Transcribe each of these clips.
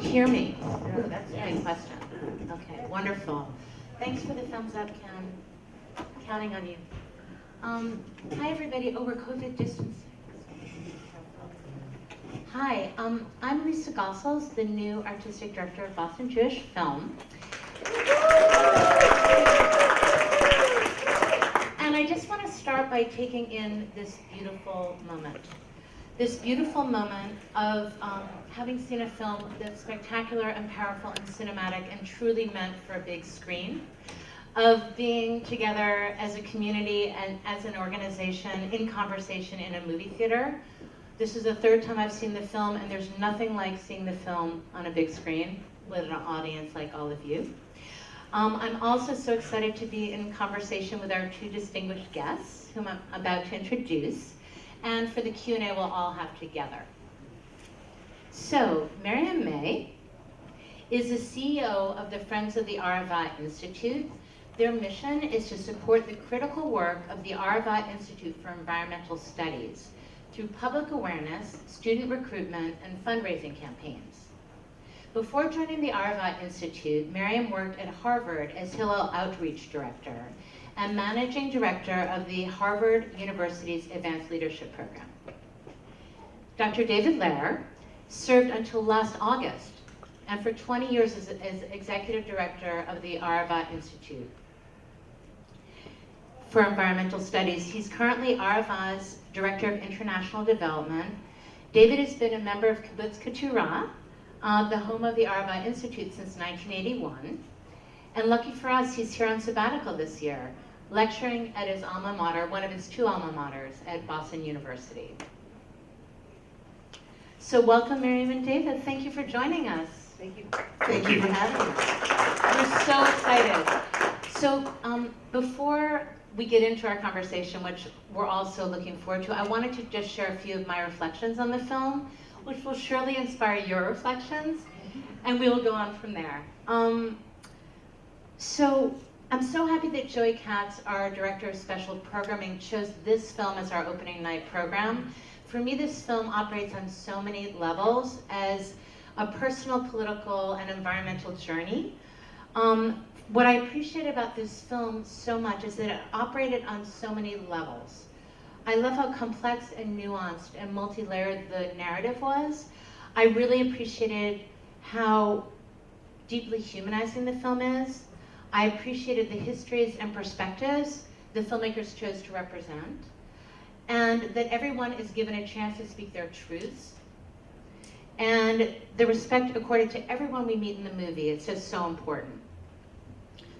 hear me? Ooh, that's a great question. Okay, wonderful. Thanks for the thumbs up, Ken. Counting on you. Um, hi, everybody. Over COVID distancing. Hi, um, I'm Lisa Gossels, the new artistic director of Boston Jewish Film. And I just want to start by taking in this beautiful moment. This beautiful moment of um, having seen a film that's spectacular and powerful and cinematic and truly meant for a big screen, of being together as a community and as an organization in conversation in a movie theater. This is the third time I've seen the film and there's nothing like seeing the film on a big screen with an audience like all of you. Um, I'm also so excited to be in conversation with our two distinguished guests, whom I'm about to introduce, and for the Q&A we'll all have together. So, Miriam May is the CEO of the Friends of the Arava Institute. Their mission is to support the critical work of the Arava Institute for Environmental Studies through public awareness, student recruitment, and fundraising campaigns. Before joining the Arava Institute, Miriam worked at Harvard as Hillel Outreach Director and Managing Director of the Harvard University's Advanced Leadership Program. Dr. David Lehrer served until last August and for 20 years as, as Executive Director of the Arava Institute for Environmental Studies. He's currently Arava's Director of International Development. David has been a member of Kibbutz Keturah, uh, the home of the Arava Institute since 1981. And lucky for us, he's here on sabbatical this year, lecturing at his alma mater, one of his two alma maters at Boston University. So welcome, Miriam and David. Thank you for joining us. Thank you. Thank you for having us. We're so excited. So um, before we get into our conversation, which we're also looking forward to, I wanted to just share a few of my reflections on the film which will surely inspire your reflections, and we will go on from there. Um, so I'm so happy that Joey Katz, our Director of Special Programming, chose this film as our opening night program. For me, this film operates on so many levels as a personal, political, and environmental journey. Um, what I appreciate about this film so much is that it operated on so many levels. I love how complex and nuanced and multi-layered the narrative was. I really appreciated how deeply humanizing the film is. I appreciated the histories and perspectives the filmmakers chose to represent, and that everyone is given a chance to speak their truths, and the respect accorded to everyone we meet in the movie. It's just so important.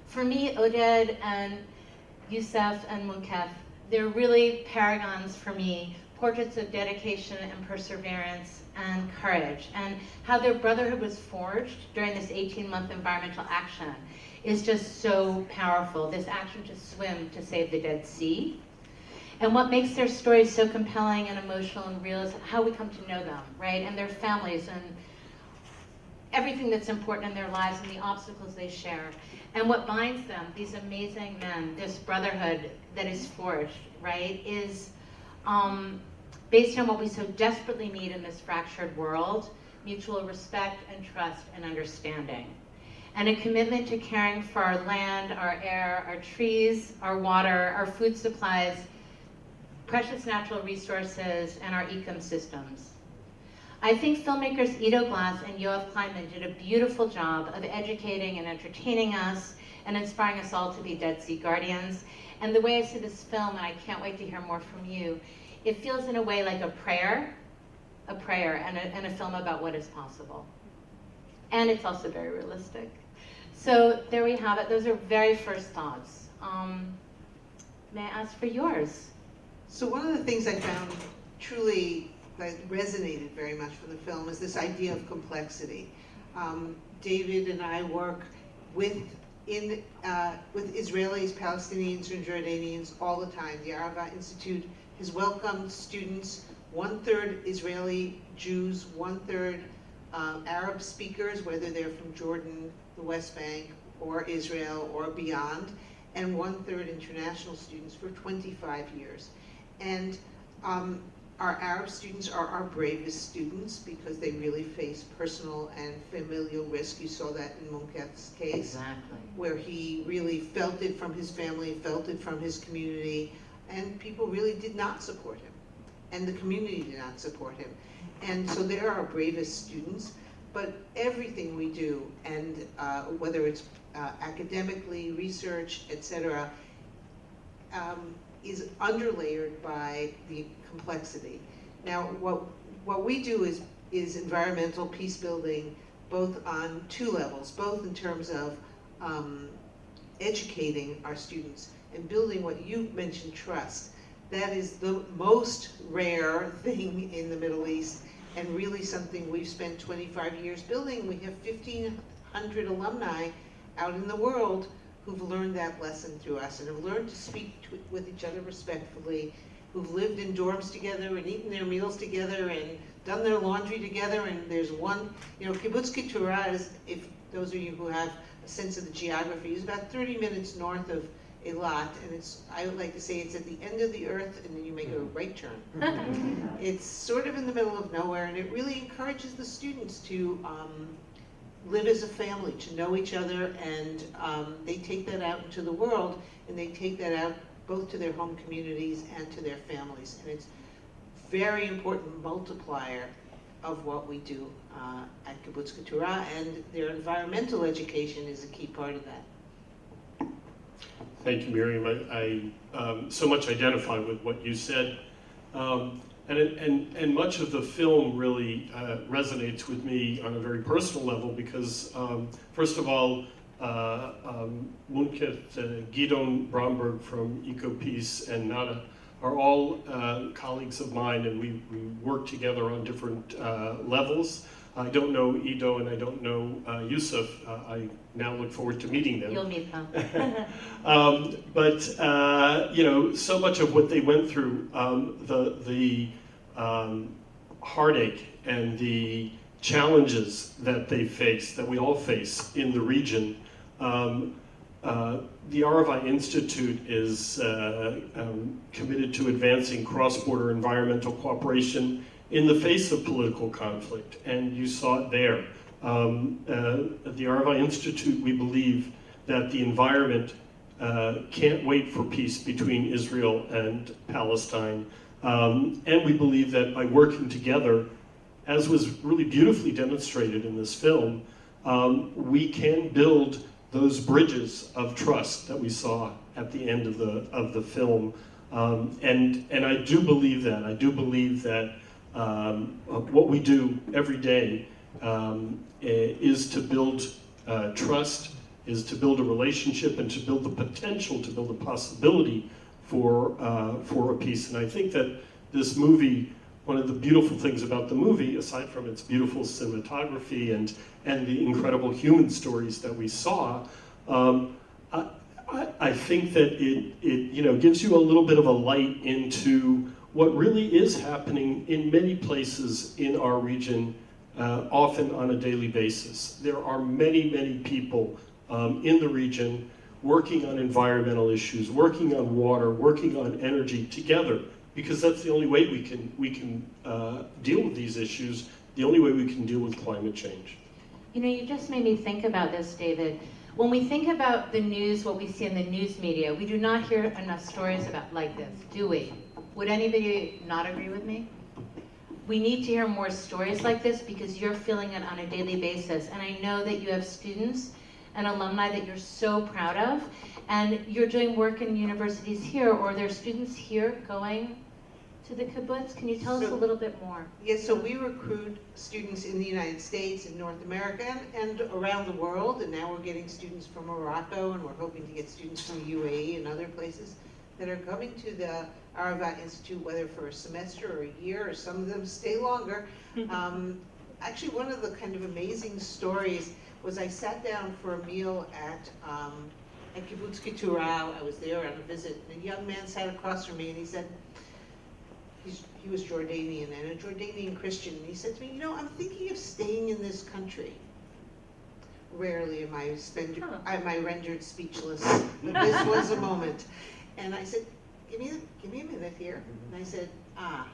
For me, Oded and Youssef and Munqeth they're really paragons for me, portraits of dedication and perseverance and courage, and how their brotherhood was forged during this 18-month environmental action is just so powerful, this action to swim to save the Dead Sea. And what makes their stories so compelling and emotional and real is how we come to know them, right? And their families and everything that's important in their lives and the obstacles they share. And what binds them, these amazing men, this brotherhood that is forged, right, is um, based on what we so desperately need in this fractured world, mutual respect and trust and understanding. And a commitment to caring for our land, our air, our trees, our water, our food supplies, precious natural resources, and our ecosystems. I think filmmakers Ido Glass and Yoav Kleinman did a beautiful job of educating and entertaining us and inspiring us all to be Dead Sea Guardians. And the way I see this film, and I can't wait to hear more from you, it feels in a way like a prayer, a prayer, and a, and a film about what is possible. And it's also very realistic. So there we have it. Those are very first thoughts. Um, may I ask for yours? So one of the things I found truly that resonated very much from the film is this idea of complexity. Um, David and I work with in uh, with Israelis, Palestinians, and Jordanians all the time. The Arava Institute has welcomed students, one-third Israeli Jews, one-third um, Arab speakers, whether they're from Jordan, the West Bank, or Israel, or beyond, and one-third international students for 25 years. And um, our Arab students are our bravest students because they really face personal and familial risk. You saw that in Munqeth's case Exactly. where he really felt it from his family, felt it from his community, and people really did not support him. And the community did not support him. And so they're our bravest students, but everything we do, and uh, whether it's uh, academically, research, et cetera, um, is underlayered by the complexity. Now, what, what we do is, is environmental peace building, both on two levels, both in terms of um, educating our students and building what you mentioned, trust. That is the most rare thing in the Middle East and really something we've spent 25 years building. We have 1,500 alumni out in the world who've learned that lesson through us and have learned to speak to, with each other respectfully, who've lived in dorms together and eaten their meals together and done their laundry together. And there's one, you know, Kibbutz Keturah is, if those of you who have a sense of the geography, is about 30 minutes north of Eilat, and it's, I would like to say it's at the end of the earth, and then you make a right turn. It's sort of in the middle of nowhere, and it really encourages the students to um, live as a family, to know each other, and um, they take that out into the world, and they take that out both to their home communities and to their families. And it's very important multiplier of what we do uh, at Kibbutz Keturah, and their environmental education is a key part of that. Thank you, Miriam. I, I um, so much identify with what you said. Um, and, and, and much of the film really uh, resonates with me on a very personal level because, um, first of all, uh, um, Munqeth, uh, Bromberg from EcoPeace and Nada are all uh, colleagues of mine and we, we work together on different uh, levels. I don't know Ido and I don't know uh, Yusuf. Uh, I now look forward to meeting them. You'll meet them. Um, but uh, you know, so much of what they went through, um, the the um, heartache and the challenges that they face, that we all face in the region. Um, uh, the Arava Institute is uh, um, committed to advancing cross-border environmental cooperation in the face of political conflict, and you saw it there. Um, uh, at the Arava Institute, we believe that the environment uh, can't wait for peace between Israel and Palestine. Um, and we believe that by working together, as was really beautifully demonstrated in this film, um, we can build those bridges of trust that we saw at the end of the, of the film. Um, and, and I do believe that. I do believe that um, what we do every day um, is to build uh, trust, is to build a relationship and to build the potential, to build a possibility for, uh, for a peace. And I think that this movie, one of the beautiful things about the movie, aside from its beautiful cinematography and, and the incredible human stories that we saw, um, I, I, I think that it, it you know, gives you a little bit of a light into what really is happening in many places in our region, uh, often on a daily basis. There are many, many people um, in the region working on environmental issues, working on water, working on energy together, because that's the only way we can, we can uh, deal with these issues, the only way we can deal with climate change. You know, you just made me think about this, David. When we think about the news, what we see in the news media, we do not hear enough stories about like this, do we? Would anybody not agree with me? We need to hear more stories like this because you're feeling it on a daily basis. And I know that you have students and alumni that you're so proud of. And you're doing work in universities here, or there are students here going to the kibbutz. Can you tell us a little bit more? Yes, so we recruit students in the United States and North America and, and around the world, and now we're getting students from Morocco, and we're hoping to get students from UAE and other places that are coming to the Arava Institute, whether for a semester or a year, or some of them stay longer. Um, actually, one of the kind of amazing stories was I sat down for a meal at, um, at Kibbutz Keturah. I was there on a visit, and a young man sat across from me, and he said, he's, he was Jordanian and a Jordanian Christian. And he said to me, you know, I'm thinking of staying in this country. Rarely am I spend, Huh. am I rendered speechless, but this was a moment. And I said, give me, a- give me a minute here. And I said, ah,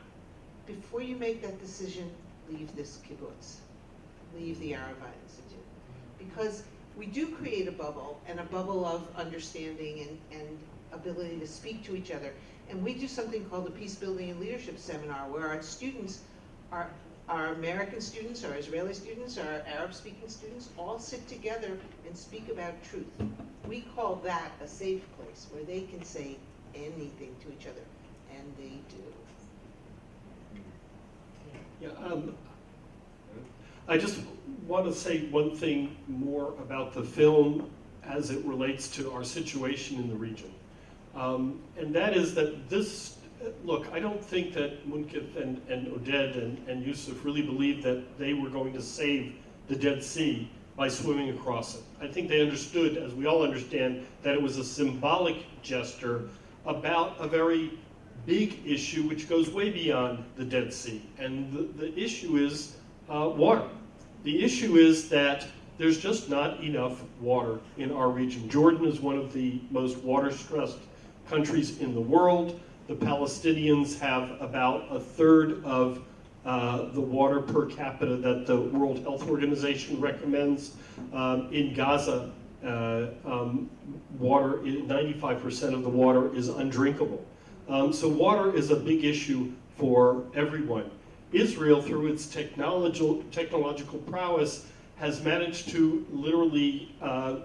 before you make that decision, leave this kibbutz, leave the Arava Institute. Because we do create a bubble, and a bubble of understanding and, and ability to speak to each other. And we do something called a Peace Building and Leadership Seminar, where our students, our, our American students, our Israeli students, our Arab-speaking students, all sit together and speak about truth. We call that a safe place, where they can say anything to each other, and they do. Yeah, um, I just want to say one thing more about the film as it relates to our situation in the region. Um, and that is that this, look, I don't think that Munqeth and, and Oded and, and Yusuf really believed that they were going to save the Dead Sea by swimming across it. I think they understood, as we all understand, that it was a symbolic gesture about a very big issue which goes way beyond the Dead Sea. And the, the issue is uh, water. The issue is that there's just not enough water in our region. Jordan is one of the most water-stressed countries in the world. The Palestinians have about a third of uh, the water per capita that the World Health Organization recommends. Um, in Gaza, uh, um, water, 95% of the water is undrinkable. Um, so water is a big issue for everyone. Israel, through its technological, technological prowess, has managed to literally uh,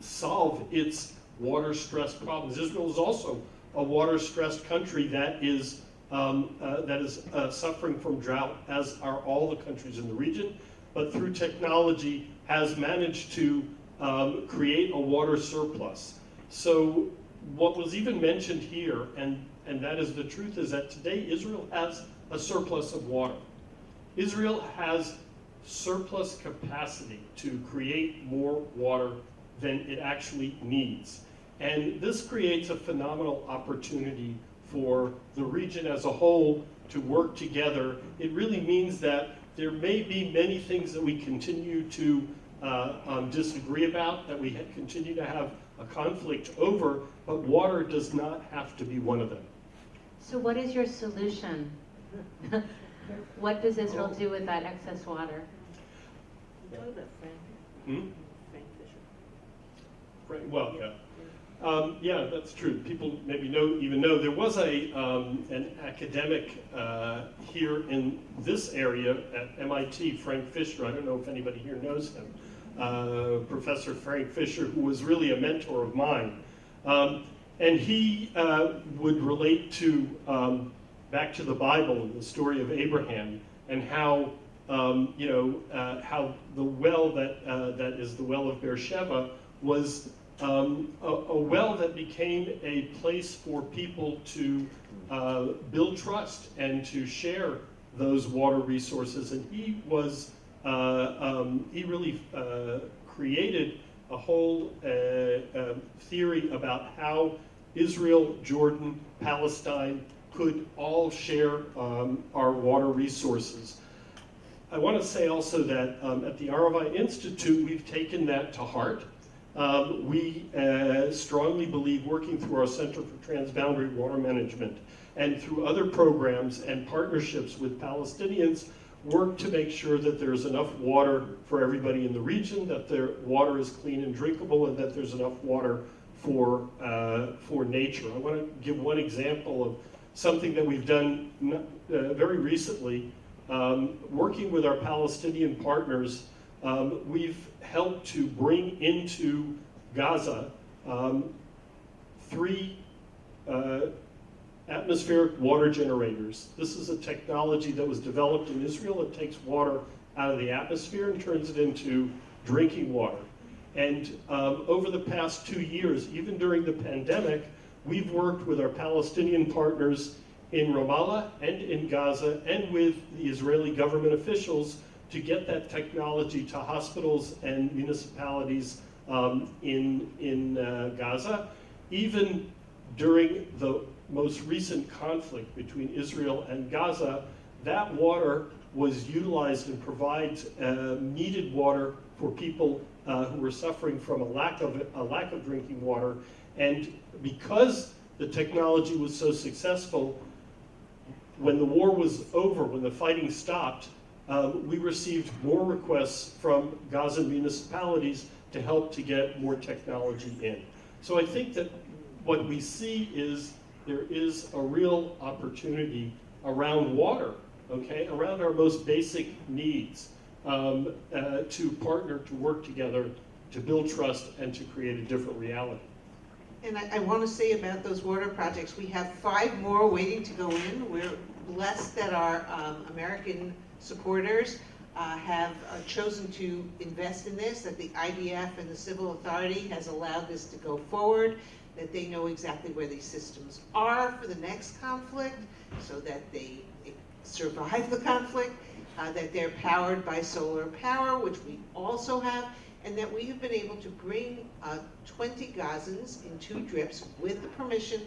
solve its water stress problems. Israel is also a water-stressed country that is um, uh, that is uh, suffering from drought, as are all the countries in the region, but through technology has managed to um, create a water surplus. So what was even mentioned here, and, and that is the truth, is that today Israel has a surplus of water. Israel has surplus capacity to create more water than it actually needs. And this creates a phenomenal opportunity for the region as a whole to work together. It really means that there may be many things that we continue to uh, um, disagree about, that we continue to have a conflict over, but water does not have to be one of them. So what is your solution? what does Israel do with that excess water? Talk Frank, Hmm? Frank Fisher. Right, well, yeah. Um, yeah, that's true. People maybe know, even know, there was a, um, an academic uh, here in this area at MIT, Frank Fisher. I don't know if anybody here knows him. Uh, Professor Frank Fisher, who was really a mentor of mine. Um, and he uh, would relate to, um, back to the Bible and the story of Abraham and how, um, you know, uh, how the well that, uh, that is the well of Beersheba was um, a, a, well that became a place for people to uh, build trust and to share those water resources. And he was, uh, um, he really uh, created a whole uh, um, theory about how Israel, Jordan, Palestine could all share um, our water resources. I want to say also that um, at the Arava Institute, we've taken that to heart. Um, we uh, strongly believe working through our Center for Transboundary Water Management and through other programs and partnerships with Palestinians, work to make sure that there's enough water for everybody in the region, that their water is clean and drinkable, and that there's enough water for, uh, for nature. I want to give one example of something that we've done uh, very recently. Um, working with our Palestinian partners, um, we've helped to bring into Gaza um, three uh, atmospheric water generators. This is a technology that was developed in Israel. It takes water out of the atmosphere and turns it into drinking water. And um, over the past two years, even during the pandemic, we've worked with our Palestinian partners in Ramallah and in Gaza and with the Israeli government officials to get that technology to hospitals and municipalities um, in, in uh, Gaza. Even during the most recent conflict between Israel and Gaza, that water was utilized and provides uh, needed water for people uh, who were suffering from a lack of a lack of drinking water. And because the technology was so successful, when the war was over, when the fighting stopped, um, we received more requests from Gaza municipalities to help to get more technology in. So I think that what we see is there is a real opportunity around water, okay, around our most basic needs, um, uh, to partner, to work together, to build trust, and to create a different reality. And I, I want to say about those water projects, we have five more waiting to go in. We're blessed that our um, American supporters uh, have uh, chosen to invest in this, that the IDF and the civil authority has allowed this to go forward, that they know exactly where these systems are for the next conflict, so that they survive the conflict, uh, that they're powered by solar power, which we also have, and that we have been able to bring uh, 20 Gazans in two drips with the permission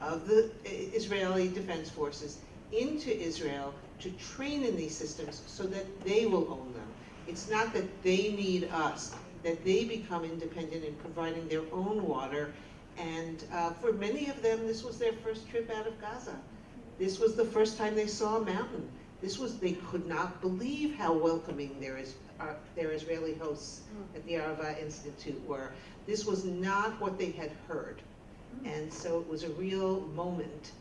of the Israeli Defense Forces into Israel to train in these systems so that they will own them. It's not that they need us, that they become independent in providing their own water. And uh, for many of them, this was their first trip out of Gaza. This was the first time they saw a mountain. This was, they could not believe how welcoming their, is, uh, their Israeli hosts at the Arava Institute were. This was not what they had heard. And so it was a real moment,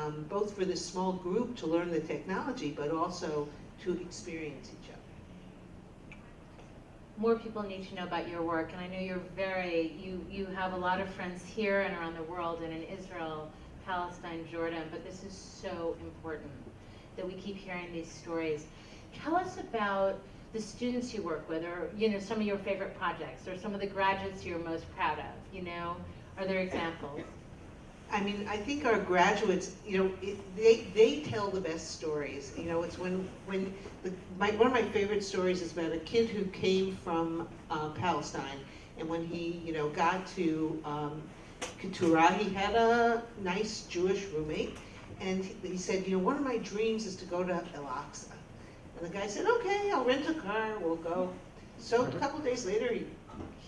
um, both for this small group to learn the technology, but also to experience each other. More people need to know about your work, and I know you're very, you, you have a lot of friends here and around the world, and in Israel, Palestine, Jordan, but this is so important that we keep hearing these stories. Tell us about the students you work with, or you know, some of your favorite projects, or some of the graduates you're most proud of. You know, are there examples? I mean, I think our graduates, you know, it, they, they tell the best stories. You know, it's when, when the, my, one of my favorite stories is about a kid who came from uh, Palestine, and when he, you know, got to um, Keturah, he had a nice Jewish roommate, and he, he said, you know, one of my dreams is to go to Al-Aqsa. And the guy said, okay, I'll rent a car, we'll go. So a couple days later, he,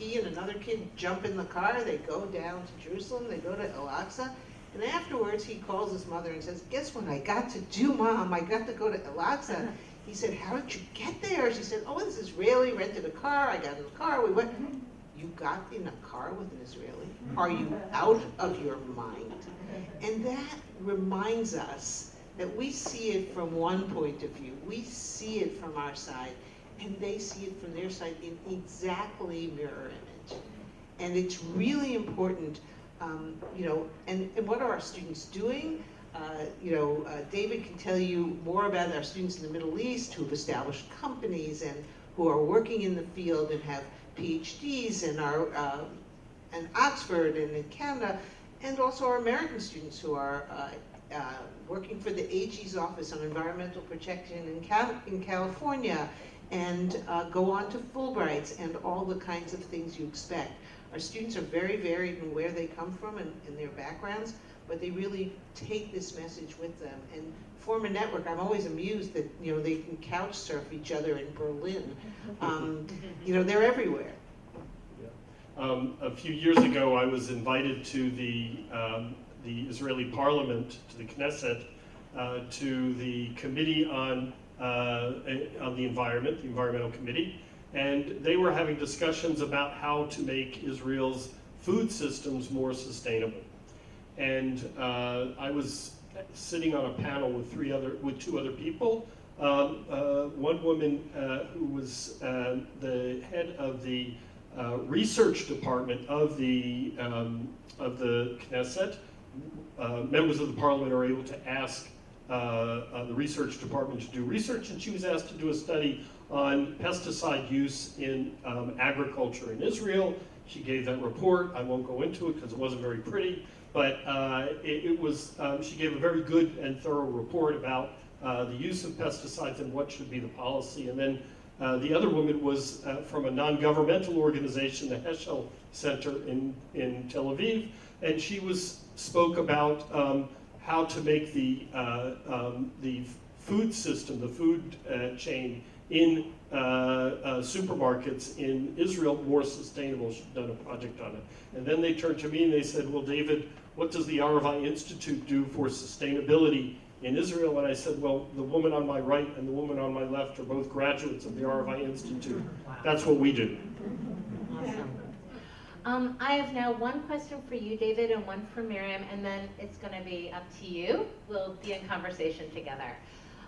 he and another kid jump in the car, they go down to Jerusalem, they go to Al-Aqsa, and afterwards he calls his mother and says, guess what I got to do, Mom? I got to go to Al-Aqsa. He said, how did you get there? She said, oh, this Israeli rented a car, I got in the car, we went. You got in a car with an Israeli? Are you out of your mind? And that reminds us that we see it from one point of view. We see it from our side, and they see it from their side in exactly mirror image. And it's really important, um, you know, and, and what are our students doing? Uh, you know, uh, David can tell you more about our students in the Middle East who've established companies and who are working in the field and have PhDs and are uh, in Oxford and in Canada, and also our American students who are uh, uh, working for the AG's Office on Environmental Protection in, Cal in California, and uh, go on to Fulbrights and all the kinds of things you expect. Our students are very varied in where they come from and, and their backgrounds, but they really take this message with them and form a network. I'm always amused that you know they can couch surf each other in Berlin. Um, you know they're everywhere. Um, a few years ago, I was invited to the, um, the Israeli parliament, to the Knesset, uh, to the committee on, on the environment, the environmental committee, and they were having discussions about how to make Israel's food systems more sustainable. And uh, I was sitting on a panel with three other, with two other people. Um, uh, one woman uh, who was uh, the head of the uh, research department of the um, of the Knesset. Uh, members of the parliament are able to ask uh, uh, the research department to do research, and she was asked to do a study on pesticide use in um, agriculture in Israel. She gave that report. I won't go into it because it wasn't very pretty, but uh, it, it, was. Um, she gave a very good and thorough report about uh, the use of pesticides and what should be the policy, and then uh, the other woman was uh, from a non-governmental organization, the Heschel Center in, in Tel Aviv, and she was spoke about um, how to make the, uh, um, the food system, the food uh, chain in uh, supermarkets in Israel more sustainable. She'd done a project on it. And then they turned to me and they said, well, David, what does the Arava Institute do for sustainability in Israel? And I said, well, the woman on my right and the woman on my left are both graduates of the Arava Institute. That's what we do. Um, I have now one question for you, David, and one for Miriam, and then it's going to be up to you. We'll be in conversation together.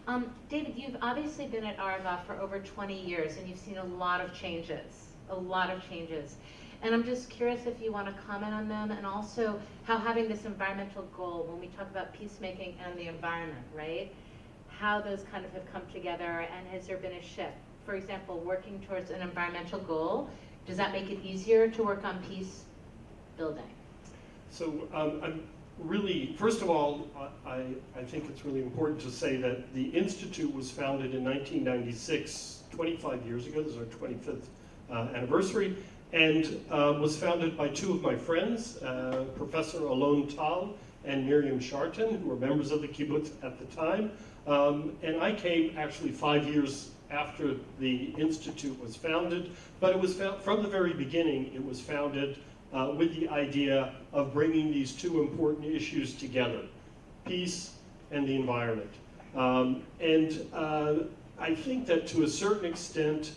Um, David, you've obviously been at Arava for over 20 years, and you've seen a lot of changes, a lot of changes. And I'm just curious if you want to comment on them, and also how having this environmental goal, when we talk about peacemaking and the environment, right? How those kind of have come together, and has there been a shift? For example, working towards an environmental goal, does that make it easier to work on peace building? So um, I'm really, first of all, I, I think it's really important to say that the Institute was founded in 1996, 25 years ago. This is our 25th uh, anniversary, and uh, was founded by two of my friends, uh, Professor Alon Tal and Miriam Sharton, who were members of the kibbutz at the time. Um, and I came actually five years after the Institute was founded, but it was from the very beginning, it was founded uh, with the idea of bringing these two important issues together, peace and the environment. Um, and uh, I think that to a certain extent,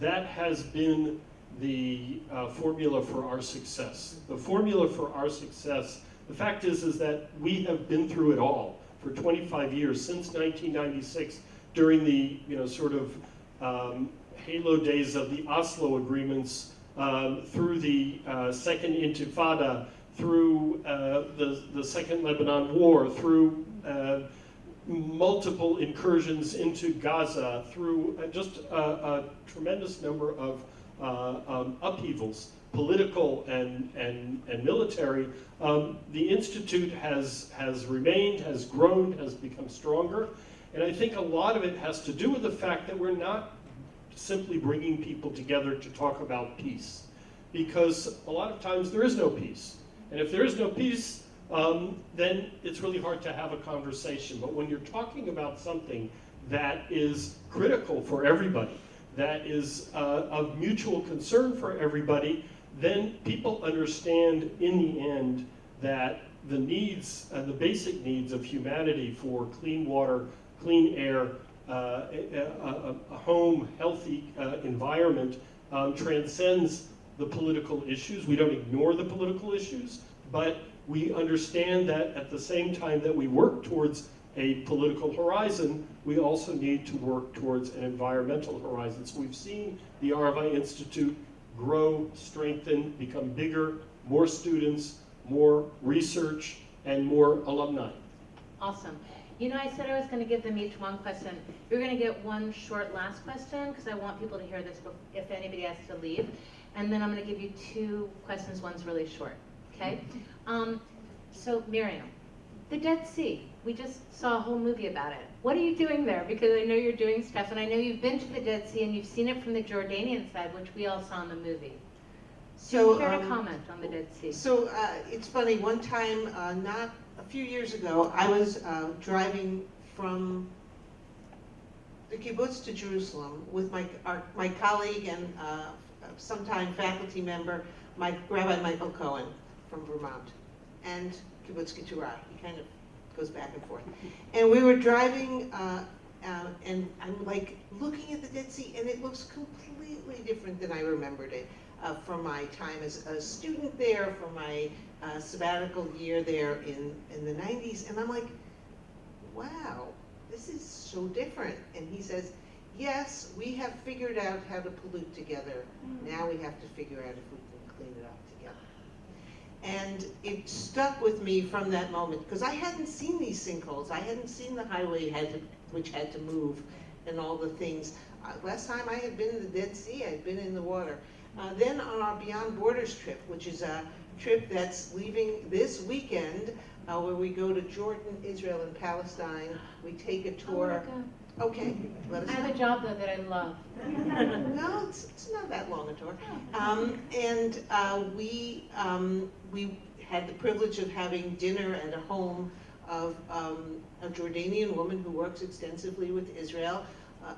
that has been the uh, formula for our success. The formula for our success, the fact is, is that we have been through it all for 25 years, since 1996, during the, you know, sort of um, halo days of the Oslo agreements, um, through the uh, Second Intifada, through uh, the, the Second Lebanon War, through uh, multiple incursions into Gaza, through uh, just a, a, tremendous number of uh, um, upheavals, political and, and, and military, um, the Institute has, has remained, has grown, has become stronger. And I think a lot of it has to do with the fact that we're not simply bringing people together to talk about peace. Because a lot of times there is no peace. And if there is no peace, um, then it's really hard to have a conversation. But when you're talking about something that is critical for everybody, that is uh, of mutual concern for everybody, then people understand in the end that the needs, uh, the basic needs of humanity for clean water, clean air, uh, a, a, home, healthy uh, environment um, transcends the political issues. We don't ignore the political issues, but we understand that at the same time that we work towards a political horizon, we also need to work towards an environmental horizon. So we've seen the Arava Institute grow, strengthen, become bigger, more students, more research, and more alumni. Awesome. You know, I said I was going to give them each one question. You're going to get one short last question because I want people to hear this if anybody has to leave. And then I'm going to give you two questions. One's really short. Okay? Um, so, Miriam, the Dead Sea. We just saw a whole movie about it. What are you doing there? Because I know you're doing stuff, and I know you've been to the Dead Sea and you've seen it from the Jordanian side, which we all saw in the movie. So, you care um, to comment on the Dead Sea? So, uh, it's funny. One time, uh, not a few years ago, I was uh, driving from the kibbutz to Jerusalem with my our, my colleague and uh, sometime faculty member, my Rabbi Michael Cohen from Vermont, and kibbutz Keturah. He kind of goes back and forth. And we were driving, uh, uh, and I'm like looking at the Dead Sea, and it looks completely different than I remembered it uh, from my time as a student there, from my uh, sabbatical year there in, in the 90s. And I'm like, wow, this is so different. And he says, yes, we have figured out how to pollute together. Mm. Now we have to figure out if we can clean it up together. And it stuck with me from that moment because I hadn't seen these sinkholes. I hadn't seen the highway had to, which had to move and all the things. Uh, last time I had been in the Dead Sea, I had been in the water. Uh, then on our Beyond Borders trip, which is a trip that's leaving this weekend, uh, where we go to Jordan, Israel, and Palestine. We take a tour. Oh okay, let us I have a job though that I love. no, it's, it's not that long a tour. Um, and uh, we um, we had the privilege of having dinner at a home of um, a Jordanian woman who works extensively with Israel. Uh,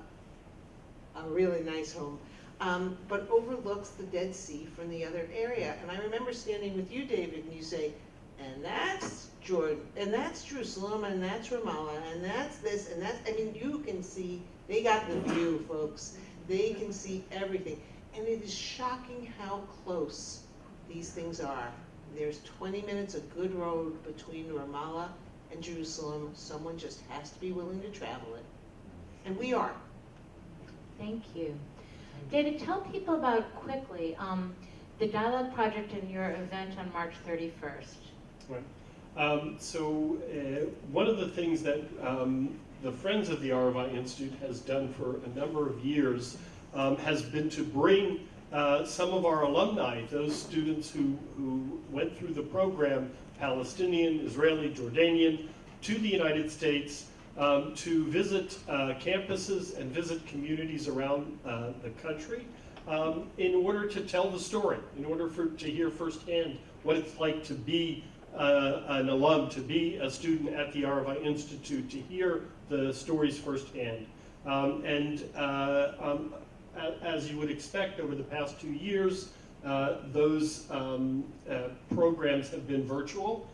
a really nice home um, but overlooks the Dead Sea from the other area. And I remember standing with you, David, and you say, and that's Jordan, and that's Jerusalem, and that's Ramallah, and that's this, and that's, I mean, you can see, they got the view, folks. They can see everything. And it is shocking how close these things are. There's 20 minutes of good road between Ramallah and Jerusalem. Someone just has to be willing to travel it. And we are. Thank you. David, tell people about quickly um, the dialogue project and your event on March 31st. Right. Um, so uh, one of the things that um, the Friends of the ROI Institute has done for a number of years um, has been to bring uh, some of our alumni, those students who, who went through the program, Palestinian, Israeli, Jordanian, to the United States um, to visit uh, campuses and visit communities around uh, the country um, in order to tell the story, in order for, to hear firsthand what it's like to be uh, an alum, to be a student at the Arava Institute, to hear the stories firsthand. Um, and uh, um, as you would expect, over the past two years, uh, those um, uh, programs have been virtual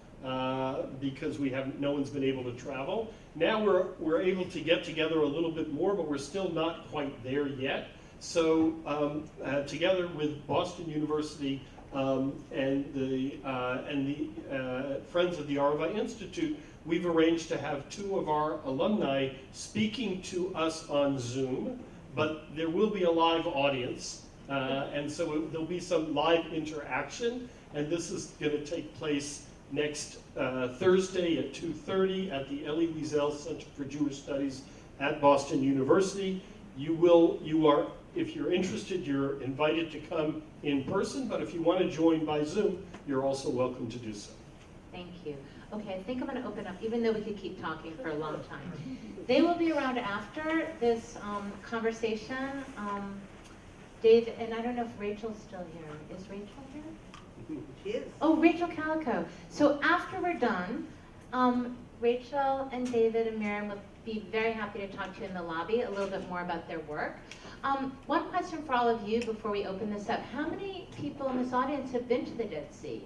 because we haven't, no one's been able to travel. Now we're, we're able to get together a little bit more, but we're still not quite there yet. So um, uh, together with Boston University um, and the, uh, and the uh, Friends of the Arava Institute, we've arranged to have two of our alumni speaking to us on Zoom, but there will be a live audience. Uh, and so it- there'll be some live interaction, and this is going to take place next uh, Thursday at 2:30 at the Elie Wiesel Center for Jewish Studies at Boston University. You will, you are, if you're interested, you're invited to come in person, but if you want to join by Zoom, you're also welcome to do so. Thank you. Okay, I think I'm going to open up, even though we could keep talking for a long time. They will be around after this um, conversation. Um, Dave, and I don't know if Rachel's still here. Is Rachel here? She is. Oh, Rachel Calico. So after we're done, um, Rachel and David and Miriam will be very happy to talk to you in the lobby a little bit more about their work. Um, one question for all of you before we open this up. How many people in this audience have been to the Dead Sea?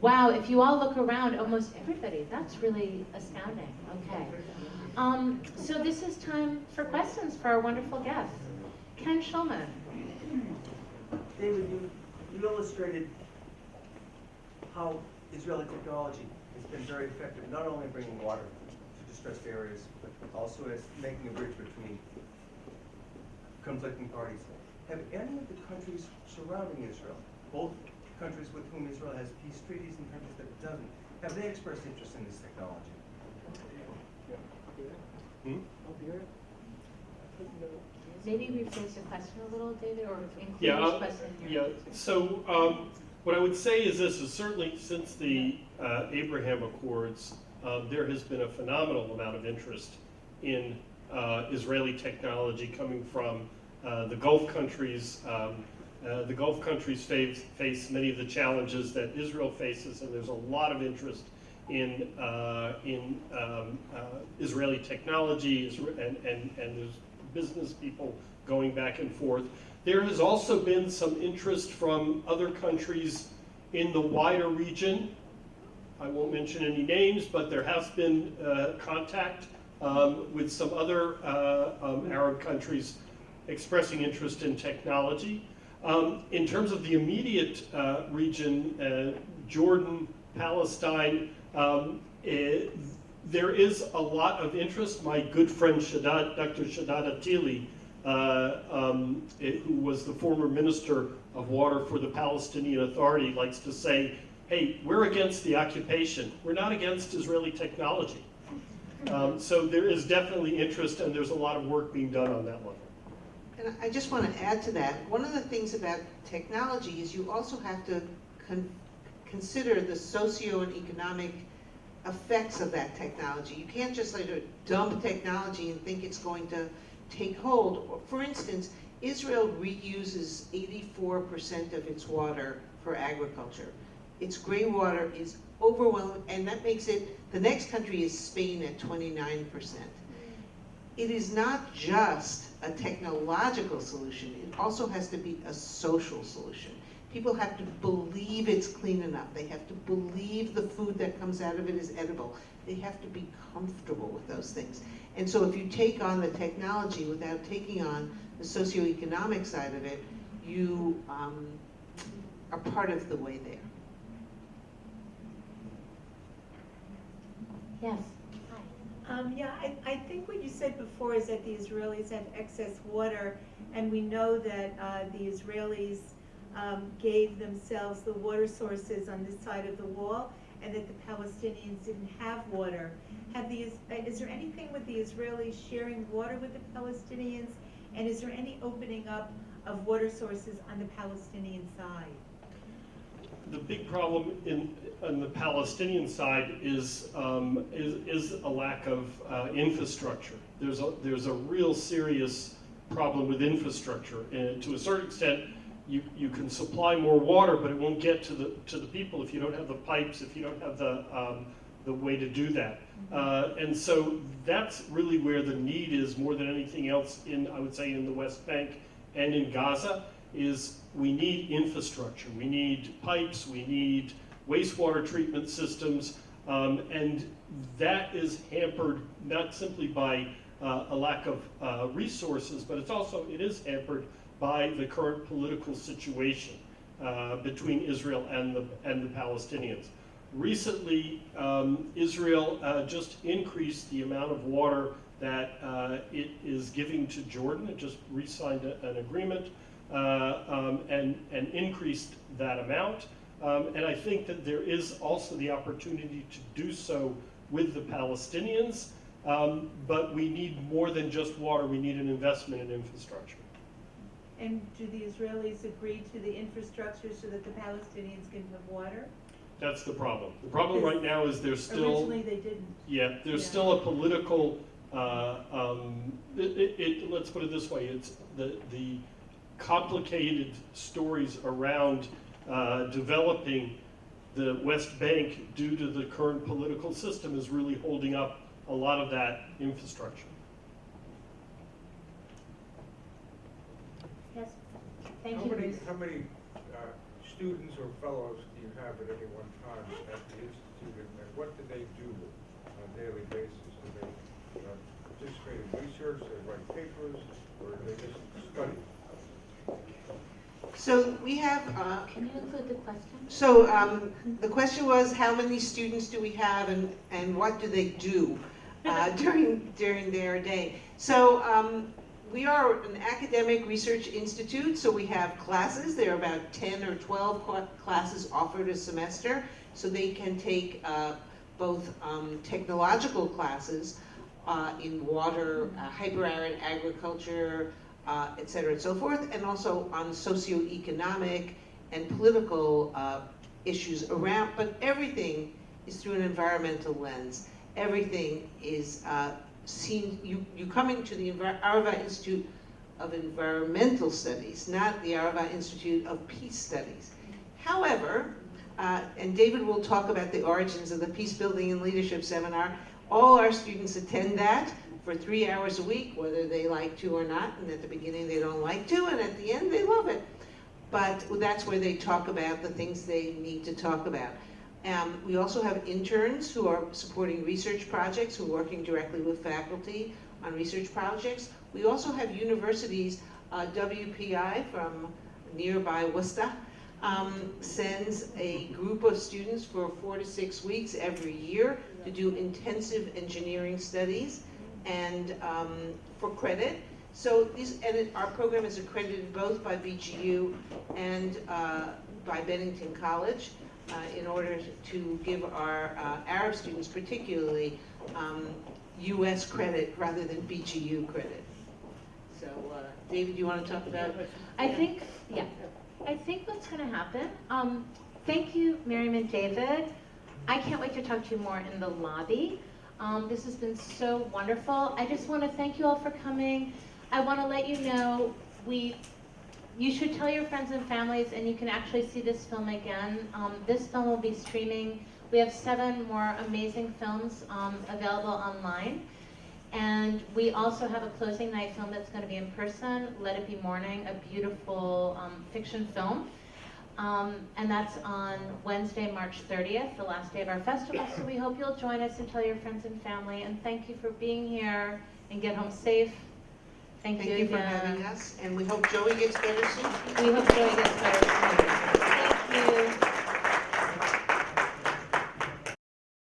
Wow, if you all look around, almost everybody. That's really astounding. Okay. Um, so this is time for questions for our wonderful guests. Ken Schulman. David, you, you illustrated how Israeli technology has been very effective, not only bringing water to distressed areas, but also as making a bridge between conflicting parties. Have any of the countries surrounding Israel, both countries with whom Israel has peace treaties and countries that it doesn't, have they expressed interest in this technology? Hmm? Maybe rephrase the question a little, David, or include Yeah, this I'll- question in Yeah, so um, what I would say is this, is certainly since the uh, Abraham Accords, um, there has been a phenomenal amount of interest in uh, Israeli technology coming from uh, the Gulf countries. Um, uh, The Gulf countries face, face many of the challenges that Israel faces, and there's a lot of interest in, uh, in um, uh, Israeli technology, and, and, and there's business people going back and forth. There has also been some interest from other countries in the wider region. I won't mention any names, but there has been uh, contact um, with some other uh, um, Arab countries expressing interest in technology. Um, in terms of the immediate uh, region, uh, Jordan, Palestine, um, eh, there is a lot of interest. My good friend Dr. Shaddad Attili, uh, um, eh, who was the former minister of water for the Palestinian Authority, likes to say, hey, we're against the occupation. We're not against Israeli technology. Um, so there is definitely interest and there's a lot of work being done on that level. And I just want to add to that, one of the things about technology is you also have to con- consider the socio and economic effects of that technology. You can't just like dump technology and think it's going to take hold. For instance, Israel reuses 84% of its water for agriculture. Its gray water is overwhelming, and that makes it, the next country is Spain at 29%. It is not just a technological solution, it also has to be a social solution. People have to believe it's clean enough. They have to believe the food that comes out of it is edible. They have to be comfortable with those things. And so if you take on the technology without taking on the socioeconomic side of it, you um, are part of the way there. Yes. Um, yeah, I, I think what you said before is that the Israelis have excess water, and we know that, uh, the Israelis, um, gave themselves the water sources on this side of the wall, and that the Palestinians didn't have water. Have uh, is there anything with the Israelis sharing water with the Palestinians? And is there any opening up of water sources on the Palestinian side? The big problem in, on the Palestinian side is, um, is, is a lack of uh, infrastructure. There's a, there's a real serious problem with infrastructure. And to a certain extent, you, you can supply more water, but it won't get to the, to the people if you don't have the pipes, if you don't have the, um, the way to do that. Uh, and so that's really where the need is more than anything else in, I would say, in the West Bank and in Gaza, is we need infrastructure. We need pipes, we need wastewater treatment systems, um, and that is hampered not simply by uh, a lack of uh, resources, but it's also, it is hampered by the current political situation uh, between Israel and the, and the Palestinians. Recently, um, Israel uh, just increased the amount of water that uh, it is giving to Jordan. It just re-signed an agreement uh, um, and, and increased that amount. Um, and I think that there is also the opportunity to do so with the Palestinians. Um, but we need more than just water. We need an investment in infrastructure. And do the Israelis agree to the infrastructure so that the Palestinians can have water? That's the problem. The problem right now is there's still. Originally, they didn't. Yeah, there's Yeah. still a political, uh, um, it, it, it- let's put it this way, it's the, the complicated stories around uh, developing the West Bank due to the current political system is really holding up a lot of that infrastructure. Yes. Thank How you, many, Bruce. how many uh, students or fellows do you have at any one time at the institute, and and what do they do on a daily basis? Do they uh, participate in research, they write papers, or do they just study? So we have uh, Can you include the question? So um, the question was, how many students do we have and, and what do they do uh, during, during their day? So um, we are an academic research institute, so we have classes. There are about 10 or 12 classes offered a semester. So they can take uh, both um, technological classes uh, in water, uh, hyperarid agriculture, uh, et cetera and so forth, and also on socioeconomic and political uh, issues around, but everything is through an environmental lens. Everything is uh, seen, you, you coming to the Arava Institute of Environmental Studies, not the Arava Institute of Peace Studies. However, uh, and David will talk about the origins of the Peace Building and Leadership Seminar, all our students attend that for three hours a week, whether they like to or not, and at the beginning they don't like to, and at the end they love it. But that's where they talk about the things they need to talk about. Um, we also have interns who are supporting research projects, who are working directly with faculty on research projects. We also have universities, uh, WPI from nearby Worcester, um, sends a group of students for four to six weeks every year to do intensive engineering studies and um, for credit. So these, and our program is accredited both by BGU and uh, by Bennington College in order to give our uh, Arab students particularly um, US credit rather than BGU credit. So, uh, David, you want to talk about? I think, yeah, I think what's gonna happen, um, thank you, Miriam and David. I can't wait to talk to you more in the lobby. Um, this has been so wonderful. I just wanna thank you all for coming. I wanna let you know, we, you should tell your friends and families, and you can actually see this film again. Um, this film will be streaming. We have seven more amazing films, um, available online. And we also have a closing night film that's going to be in person, Let It Be Morning, a beautiful um, fiction film. Um, and that's on Wednesday, March 30th, the last day of our festival. So we hope you'll join us and tell your friends and family. And thank you for being here and get home safe. Thank, Thank you, you for um, having us, and we hope Joey gets better soon. We hope Joey gets better soon. Thank you.